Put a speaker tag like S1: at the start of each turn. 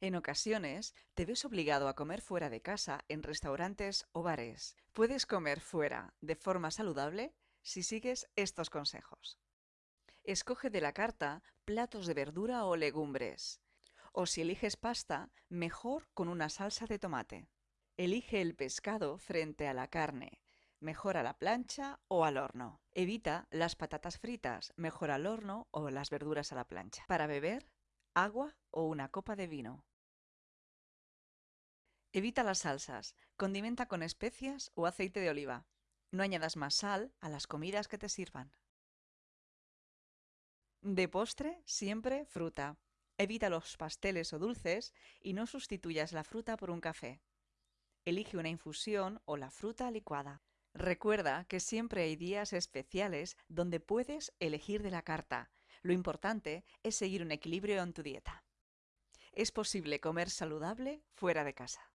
S1: En ocasiones, te ves obligado a comer fuera de casa en restaurantes o bares. Puedes comer fuera de forma saludable si sigues estos consejos. Escoge de la carta platos de verdura o legumbres. O si eliges pasta, mejor con una salsa de tomate. Elige el pescado frente a la carne, mejor a la plancha o al horno. Evita las patatas fritas, mejor al horno o las verduras a la plancha. Para beber, agua o una copa de vino. Evita las salsas, condimenta con especias o aceite de oliva. No añadas más sal a las comidas que te sirvan. De postre, siempre fruta. Evita los pasteles o dulces y no sustituyas la fruta por un café. Elige una infusión o la fruta licuada. Recuerda que siempre hay días especiales donde puedes elegir de la carta. Lo importante es seguir un equilibrio en tu dieta. Es posible comer saludable fuera de casa.